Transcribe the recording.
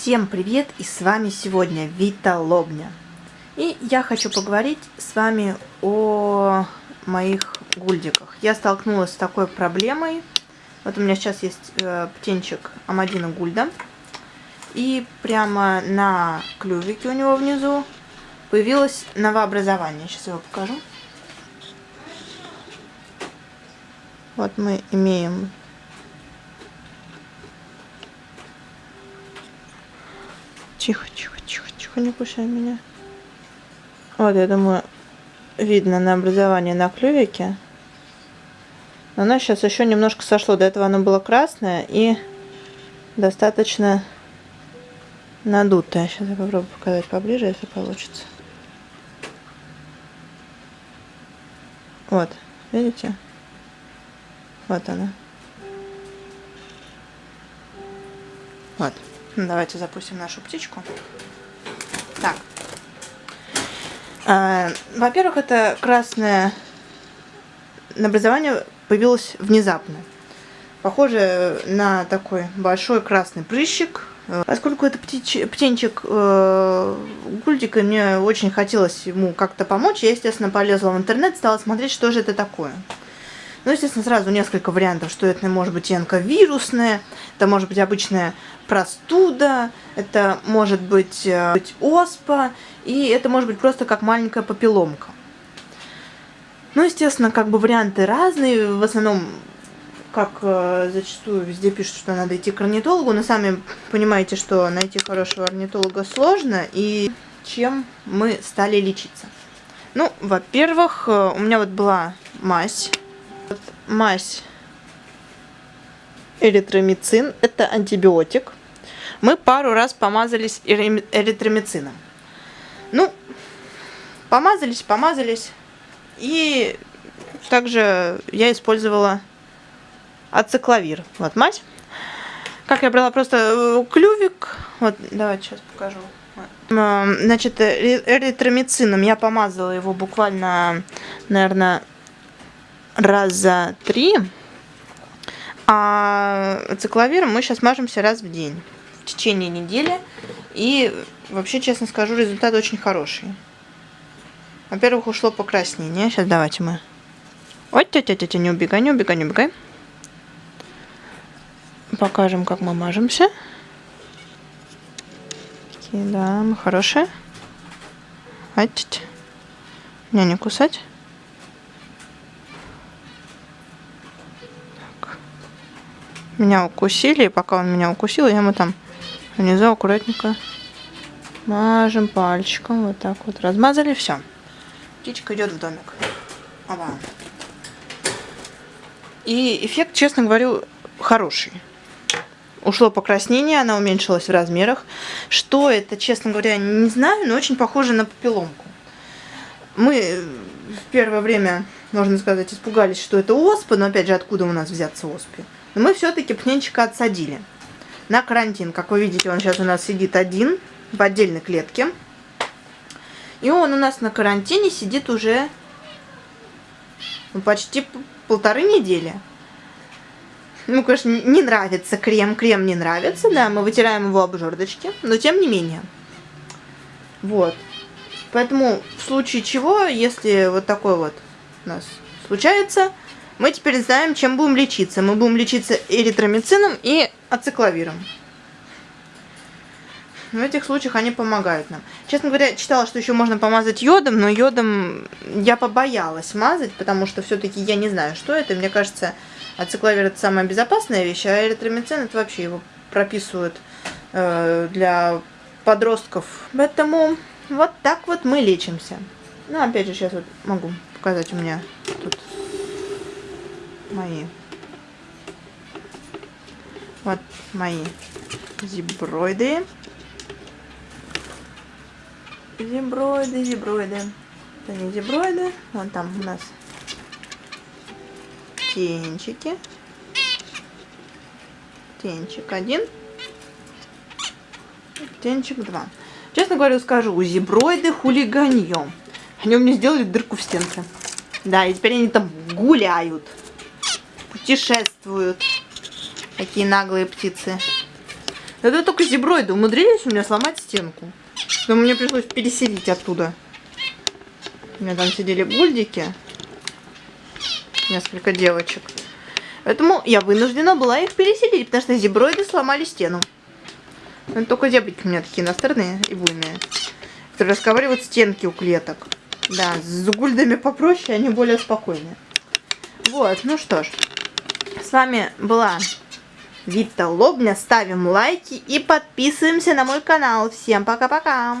Всем привет! И с вами сегодня Вита Лобня. И я хочу поговорить с вами о моих гульдиках. Я столкнулась с такой проблемой. Вот у меня сейчас есть э, птенчик Амадина Гульда. И прямо на клювике у него внизу появилось новообразование. Сейчас я его покажу. Вот мы имеем Тихо, тихо, тихо, тихо, не кусай меня. Вот, я думаю, видно на образование на клювике. Но оно сейчас еще немножко сошло. До этого оно было красное и достаточно надутое. Сейчас я попробую показать поближе, если получится. Вот, видите? Вот она. Вот. Давайте запустим нашу птичку. Так. А, Во-первых, это красное образование появилось внезапно. Похоже на такой большой красный прыщик. Поскольку это птич... птенчик э, Гульдика, мне очень хотелось ему как-то помочь, я, естественно, полезла в интернет, стала смотреть, что же это такое. Ну, естественно, сразу несколько вариантов, что это может быть вирусная, это может быть обычная простуда, это может быть, э, быть оспа, и это может быть просто как маленькая попеломка. Ну, естественно, как бы варианты разные, в основном, как э, зачастую везде пишут, что надо идти к орнитологу, но сами понимаете, что найти хорошего орнитолога сложно, и чем мы стали лечиться. Ну, во-первых, э, у меня вот была мазь, мазь эритромицин, это антибиотик, мы пару раз помазались эритромицином. Ну, помазались, помазались. И также я использовала ацикловир. Вот мать. Как я брала просто э, клювик. Вот, давайте сейчас покажу. Значит, эритромицином я помазала его буквально, наверное, раза три. А цикловиром мы сейчас мажемся раз в день в течение недели. И вообще, честно скажу, результат очень хороший. Во-первых, ушло покраснение. Сейчас давайте мы... Ой, тетя, тетя, не убегай, не убегай, не убегай. Покажем, как мы мажемся. Такие, да, мы хорошие. Тетя. Меня не кусать. Меня укусили, и пока он меня укусил, я ему там Внизу аккуратненько мажем пальчиком. Вот так вот. Размазали, все. Птичка идет в домик. Оба. И эффект, честно говорю, хороший. Ушло покраснение, она уменьшилась в размерах. Что это, честно говоря, не знаю, но очень похоже на попеломку. Мы в первое время, можно сказать, испугались, что это оспа, но опять же, откуда у нас взяться оспе? Но мы все-таки птенчика отсадили на карантин. Как вы видите, он сейчас у нас сидит один в отдельной клетке. И он у нас на карантине сидит уже ну, почти полторы недели. Ну, конечно, не нравится крем, крем не нравится, да, мы вытираем его об жердочке, но тем не менее. Вот. Поэтому в случае чего, если вот такой вот нас случается, мы теперь знаем, чем будем лечиться. Мы будем лечиться эритромицином и ацикловиром. В этих случаях они помогают нам. Честно говоря, читала, что еще можно помазать йодом, но йодом я побоялась мазать, потому что все-таки я не знаю, что это. Мне кажется, ацикловир это самая безопасная вещь, а эритромицин это вообще его прописывают э, для подростков. Поэтому вот так вот мы лечимся. Ну, опять же, сейчас вот могу показать у меня тут мои. Вот мои зиброиды. Зиброиды зиброиды. Это не зиброиды. Вон там у нас тенчики. Тенчик один. Тенчик два. Честно говоря скажу у зиброиды хулиганье они у меня сделали дырку в стенке да и теперь они там гуляют путешествуют. Такие наглые птицы. Это только зеброиды умудрились у меня сломать стенку. Но мне пришлось переселить оттуда. У меня там сидели бульдики. Несколько девочек. Поэтому я вынуждена была их переселить, потому что зеброиды сломали стену. Но только зебрики у меня такие настырные и буйные. Которые расковыривают стенки у клеток. Да, с гульдами попроще, они более спокойные. Вот, ну что ж. С вами была Вита Лобня. Ставим лайки и подписываемся на мой канал. Всем пока-пока.